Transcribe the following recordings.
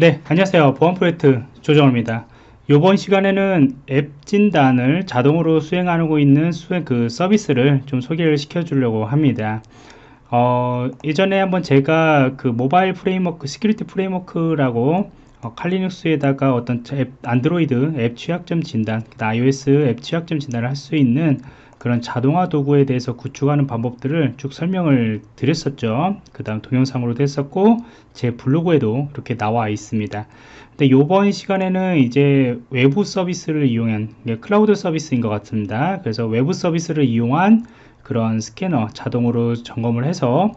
네 안녕하세요. 보안 프로젝트 조정호입니다. 이번 시간에는 앱 진단을 자동으로 수행하고 있는 수행 그 서비스를 좀 소개를 시켜 주려고 합니다. 어, 예전에 한번 제가 그 mobile framework security framework라고 어, 칼리눅스에다가 어떤 앱, 안드로이드 앱 취약점 진단 iOS 앱 취약점 진단을 할 수 있는 그런 자동화 도구에 대해서 구축하는 방법들을 쭉 설명을 드렸었죠. 그 다음 동영상으로도 했었고 제 블로그에도 이렇게 나와 있습니다. 근데 이번 시간에는 이제 외부 서비스를 이용한 클라우드 서비스인 것 같습니다. 그래서 외부 서비스를 이용한 그런 스캐너 자동으로 점검을 해서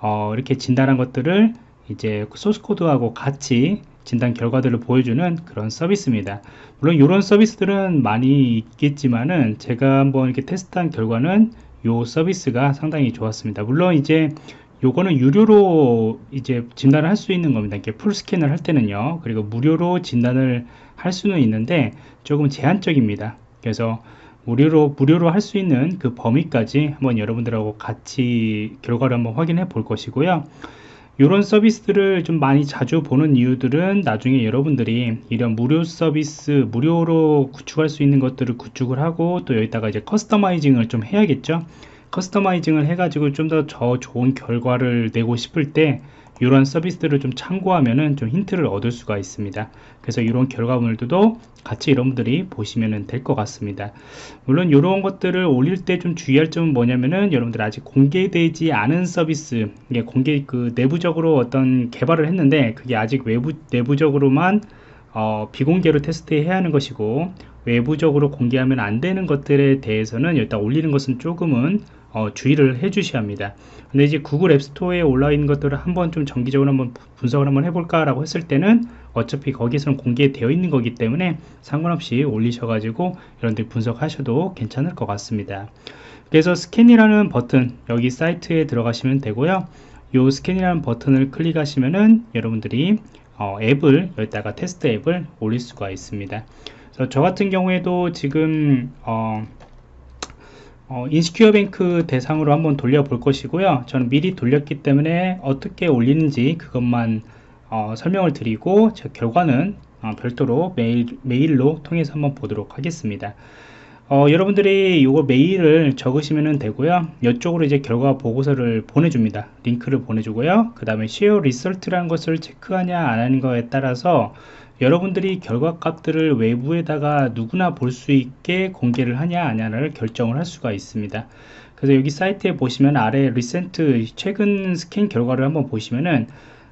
어, 이렇게 진단한 것들을 이제 소스 코드하고 같이 진단 결과들을 보여주는 그런 서비스입니다. 물론 이런 서비스들은 많이 있겠지만은 제가 한번 이렇게 테스트한 결과는 이 서비스가 상당히 좋았습니다. 물론 이제 요거는 유료로 이제 진단을 할 수 있는 겁니다. 이렇게 풀 스캔을 할 때는요. 그리고 무료로 진단을 할 수는 있는데 조금 제한적입니다. 그래서 무료로 무료로 할 수 있는 그 범위까지 한번 여러분들하고 같이 결과를 한번 확인해 볼 것이고요 이런 서비스들을 좀 많이 자주 보는 이유들은 나중에 여러분들이 이런 무료 서비스 무료로 구축할 수 있는 것들을 구축을 하고 또 여기다가 이제 customizing을 좀 해야겠죠? 커스터마이징을 해가지고 좀더더 좋은 결과를 내고 싶을 때 이런 서비스들을 좀 참고하면은 좀 힌트를 얻을 수가 있습니다. 그래서 이런 결과물들도 같이 여러분들이 보시면 될 것 같습니다. 물론 이런 것들을 올릴 때 좀 주의할 점은 뭐냐면은 여러분들 아직 공개되지 않은 서비스 이게 공개 그 내부적으로 어떤 개발을 했는데 그게 아직 외부 내부적으로만 어, 비공개로 테스트해야 하는 것이고 외부적으로 공개하면 안 되는 것들에 대해서는 일단 올리는 것은 조금은 어, 주의를 해 주셔야 합니다. 근데 이제 구글 앱스토어에 올라 있는 것들을 한번 좀 정기적으로 한번 분석을 한번 해볼까 라고 했을 때는 어차피 거기서는 공개되어 있는 거기 때문에 상관없이 올리셔 가지고 여러분들 분석하셔도 괜찮을 것 같습니다. 그래서 스캔이라는 버튼 여기 사이트에 들어가시면 되고요. 이 스캔이라는 버튼을 클릭하시면은 여러분들이 어, 앱을 여기다가 테스트 앱을 올릴 수가 있습니다. 저 같은 경우에도 지금 어, 어, InsecureBank 대상으로 한번 돌려볼 것이고요. 저는 미리 돌렸기 때문에 어떻게 올리는지 그것만 어, 설명을 드리고 제 결과는 어, 별도로 메일, 메일로 통해서 한번 보도록 하겠습니다 어, 여러분들이 이거 메일을 적으시면 되고요. 이쪽으로 이제 결과 보고서를 보내줍니다. 링크를 보내주고요. 그 다음에 share result라는 것을 체크하냐 안 하는 거에 따라서 여러분들이 결과값들을 외부에다가 누구나 볼 수 있게 공개를 하냐 아냐를 결정을 할 수가 있습니다. 그래서 여기 사이트에 보시면 아래 리센트 최근 스캔 결과를 한번 보시면은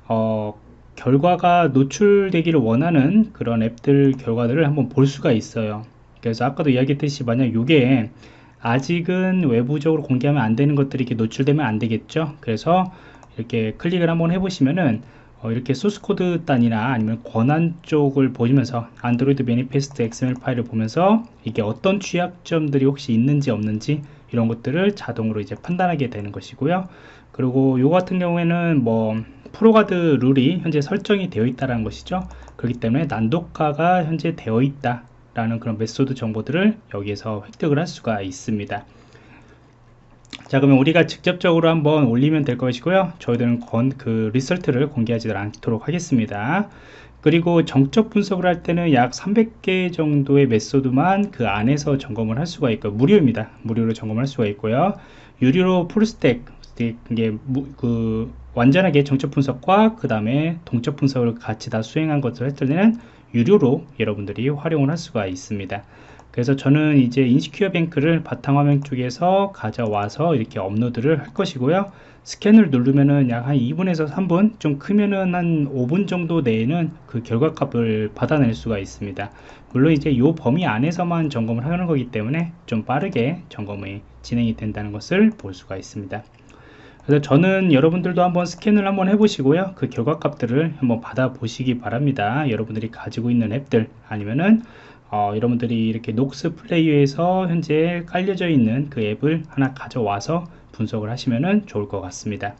어, 결과가 노출되기를 원하는 그런 앱들 결과들을 한번 볼 수가 있어요 그래서 아까도 이야기했듯이 만약 이게 아직은 외부적으로 공개하면 안 되는 것들이 이렇게 노출되면 안 되겠죠? 그래서 이렇게 클릭을 한번 해보시면은 어, 이렇게 소스코드 단이나 아니면 권한 쪽을 보시면서 안드로이드 manifest XML 파일을 보면서 이게 어떤 취약점들이 혹시 있는지 없는지 이런 것들을 자동으로 이제 판단하게 되는 것이고요. 그리고 요 같은 경우에는 뭐 ProGuard rule이 현재 설정이 되어 있다는 것이죠. 그렇기 때문에 난독화가 현재 되어 있다 라는 그런 method 정보들을 여기에서 획득을 할 수가 있습니다. 자 그러면 우리가 직접적으로 한번 올리면 될 것이고요. 저희들은 건, 그 리설트를 공개하지 않도록 하겠습니다. 그리고 정적 분석을 할 때는 약 300개 정도의 메소드만 그 안에서 점검을 할 수가 있고 무료입니다. 무료로 점검할 수가 있고요. 유료로 풀스택 이게 그 완전하게 정적 분석과 그 다음에 동적 분석을 같이 다 수행한 것을 했을 때는 유료로 여러분들이 활용을 할 수가 있습니다. 그래서 저는 이제 인시큐어 뱅크를 바탕화면 쪽에서 가져와서 이렇게 업로드를 할 것이고요. 스캔을 누르면은 약 한 2분에서 3분 좀 크면은 한 5분 정도 내에는 그 결과값을 받아낼 수가 있습니다. 물론 이제 요 범위 안에서만 점검을 하는 거기 때문에 좀 빠르게 점검이 진행이 된다는 것을 볼 수가 있습니다 그래서 저는 여러분들도 한번 스캔을 한번 해보시고요. 그 결과값들을 한번 받아 보시기 바랍니다. 여러분들이 가지고 있는 앱들 아니면은 어, 여러분들이 이렇게 녹스 플레이어에서 현재 깔려져 있는 그 앱을 하나 가져와서 분석을 하시면 좋을 것 같습니다.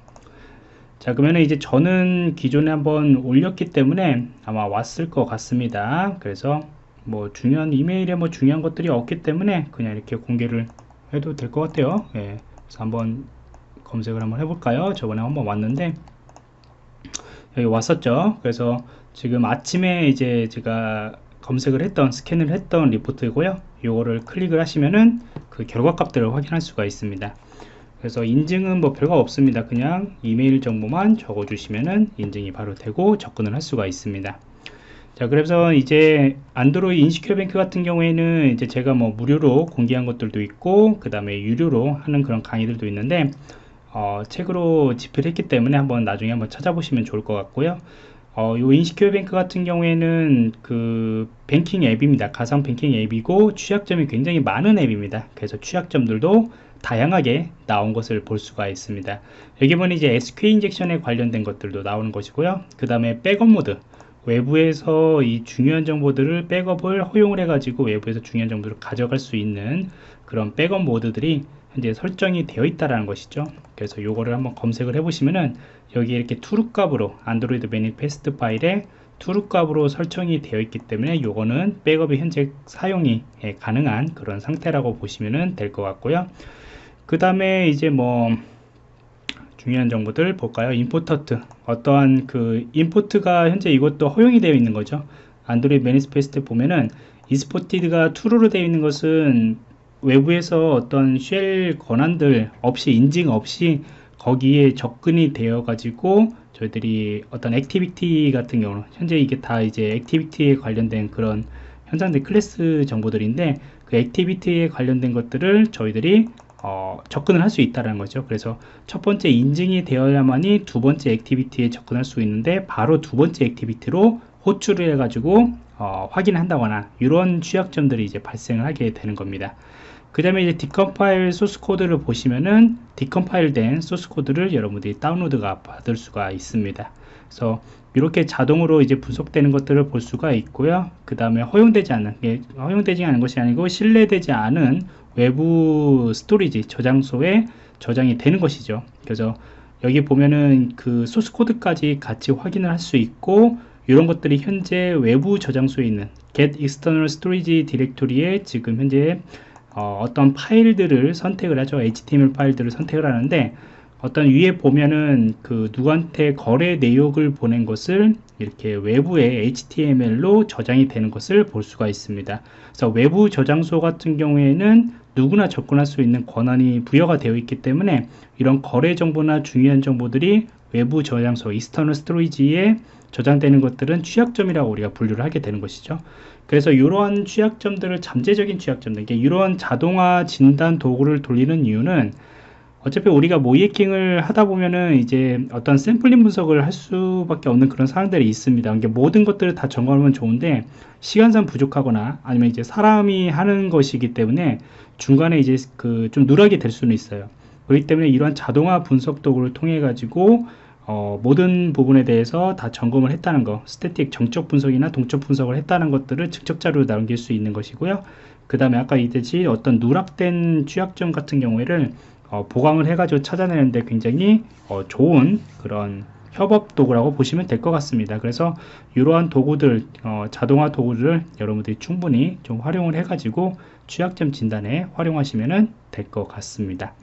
자 그러면 이제 저는 기존에 한번 올렸기 때문에 아마 왔을 것 같습니다. 그래서 뭐 중요한 이메일에 뭐 중요한 것들이 없기 때문에 그냥 이렇게 공개를 해도 될 것 같아요. 예, 그래서 한번 검색을 한번 해볼까요? 저번에 한번 왔는데 여기 왔었죠? 그래서 지금 아침에 이제 제가 검색을 했던 스캔을 했던 리포트이고요. 요거를 클릭을 하시면은 그 결과 값들을 확인할 수가 있습니다. 그래서 인증은 뭐 별거 없습니다. 그냥 이메일 정보만 적어 주시면은 인증이 바로 되고 접근을 할 수가 있습니다. 자 그래서 이제 안드로이 인시큐어 뱅크 같은 경우에는 이제 제가 뭐 무료로 공개한 것들도 있고 그 다음에 유료로 하는 그런 강의들도 있는데 어, 책으로 집필 했기 때문에 한번 나중에 한번 찾아보시면 좋을 것 같고요. 어, 요 InsecureBank 같은 경우에는 그 뱅킹 앱입니다. 가상 뱅킹 앱이고 취약점이 굉장히 많은 앱입니다. 그래서 취약점들도 다양하게 나온 것을 볼 수가 있습니다. 여기 보면 이제 SQL 인젝션에 관련된 것들도 나오는 것이고요. 그 다음에 백업 모드 외부에서 이 중요한 정보들을 백업을 허용을 해 가지고 외부에서 중요한 정보를 가져갈 수 있는 그런 백업 모드들이 현재 설정이 되어 있다라는 것이죠. 그래서 요거를 한번 검색을 해 보시면은 여기 이렇게 true 값으로 안드로이드 manifest 파일에 true 값으로 설정이 되어 있기 때문에 요거는 백업이 현재 사용이 예, 가능한 그런 상태라고 보시면 될 것 같고요. 그 다음에 이제 뭐 중요한 정보들 볼까요? imported 어떠한 그 import가 현재 이것도 허용이 되어 있는 거죠. 안드로이드 manifest 보면은 exported가 true로 되어 있는 것은 외부에서 어떤 shell 권한들 없이 인증 없이 거기에 접근이 되어 가지고 저희들이 어떤 activity 같은 경우는 현재 이게 다 이제 activity에 관련된 그런 현상들 클래스 정보들인데 그 activity에 관련된 것들을 저희들이 어, 접근을 할 수 있다는 거죠. 그래서 첫 번째 인증이 되어야만이 두 번째 activity에 접근할 수 있는데 바로 두 번째 activity로 호출을 해 가지고 어, 확인한다거나 이런 취약점들이 이제 발생을 하게 되는 겁니다. 그 다음에 이제 decompile 소스 코드를 보시면은 decompile 된 소스 코드를 여러분들이 다운로드가 받을 수가 있습니다. 그래서 이렇게 자동으로 이제 분석되는 것들을 볼 수가 있고요. 그 다음에 허용되지 않는 허용되지 않은 것이 아니고 신뢰되지 않은 외부 storage 저장소에 저장이 되는 것이죠. 그래서 여기 보면은 그 소스 코드까지 같이 확인을 할 수 있고 이런 것들이 현재 외부 저장소에 있는 get external storage 디렉토리에 지금 현재 어, 떤 파일들을 선택을 하죠. HTML 파일들을 선택을 하는데 어떤 위에 보면은 그 누구한테 거래 내역을 보낸 것을 이렇게 외부에 HTML로 저장이 되는 것을 볼 수가 있습니다. 그래서 외부 저장소 같은 경우에는 누구나 접근할 수 있는 권한이 부여가 되어 있기 때문에 이런 거래 정보나 중요한 정보들이 외부 저장소 external storage에 저장되는 것들은 취약점이라고 우리가 분류를 하게 되는 것이죠 그래서 이러한 취약점들을 잠재적인 취약점들 이러한 자동화 진단 도구를 돌리는 이유는 어차피 우리가 모의해킹을 하다 보면은 이제 어떤 샘플링 분석을 할 수밖에 없는 그런 상황들이 있습니다. 그러니까 모든 것들을 다 점검하면 좋은데 시간상 부족하거나 아니면 이제 사람이 하는 것이기 때문에 중간에 이제 그 좀 누락이 될 수는 있어요. 그렇기 때문에 이러한 자동화 분석 도구를 통해 가지고 어, 모든 부분에 대해서 다 점검을 했다는 거 static 정적 분석이나 동적 분석을 했다는 것들을 직접 자료로 남길 수 있는 것이고요 그 다음에 아까 이듯이 어떤 누락된 취약점 같은 경우에를 어, 보강을 해가지고 찾아내는데 굉장히 어, 좋은 그런 협업 도구라고 보시면 될 것 같습니다. 그래서 이러한 도구들, 어, 자동화 도구를 여러분들이 충분히 좀 활용을 해가지고 취약점 진단에 활용하시면 될 것 같습니다.